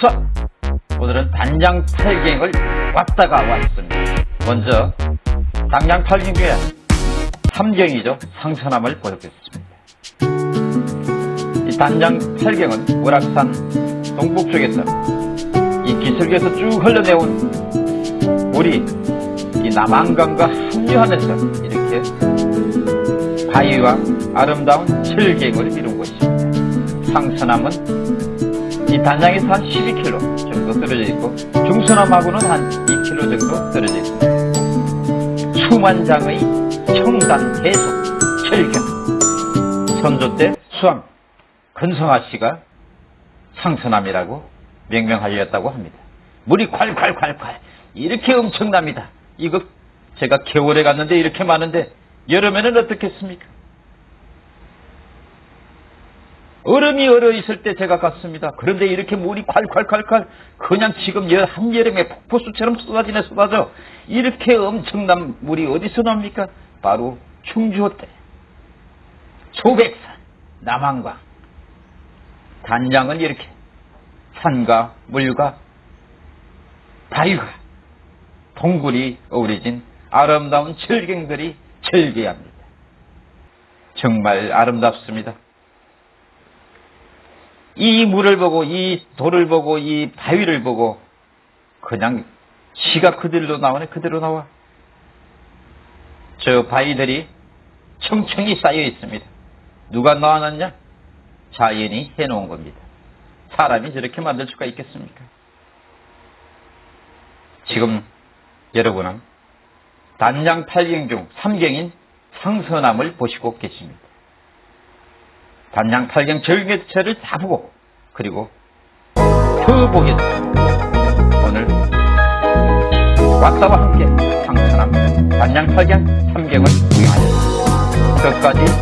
수학 오늘은 단장 팔경을 왔다가 왔습니다. 먼저 단장 팔경 중에 삼경이죠. 상선함을 보여드렸습니다. 이 단장 팔경은 월악산 동북쪽에서 이 기슭에서 쭉 흘러내온 물이 이 남한강과 합류하면서 이렇게 바위와 아름다운 철갱을 이룬 곳입니다. 상선함은 이 단장에서 한 12km 정도 떨어져 있고 중선함하고는 한 2km 정도 떨어져 있습니다. 수만 장의 청단 해속 철경 선조 때 수왕 근성아 씨가 상선함이라고 명명하였다고 합니다. 물이 콸콸콸콸 이렇게 엄청납니다. 이거 제가 겨울에 갔는데 이렇게 많은데 여름에는 어떻겠습니까? 얼음이 얼어 있을 때 제가 갔습니다. 그런데 이렇게 물이 콸콸콸콸 그냥 지금 한여름에 폭포수처럼 쏟아지네 쏟아져. 이렇게 엄청난 물이 어디서 납니까? 바로 충주호 때. 소백산, 남한강. 단장은 이렇게 산과 물과 바위가 동굴이 어우러진 아름다운 철경들이 절개합니다. 정말 아름답습니다. 이 물을 보고 이 돌을 보고 이 바위를 보고 그냥 시가 그대로 나오네 그대로 나와. 저 바위들이 청청이 쌓여 있습니다. 누가 놔놨냐? 자연이 해놓은 겁니다. 사람이 저렇게 만들 수가 있겠습니까? 지금 여러분은 단장 8경 중 3경인 상선함을 보시고 계십니다. 단장 8경 절개체를 다 보고 그리고 더 보겠습니다. 오늘 왔다와 함께 상선함 단장 8경 3경을 구경하였습니다. 끝까지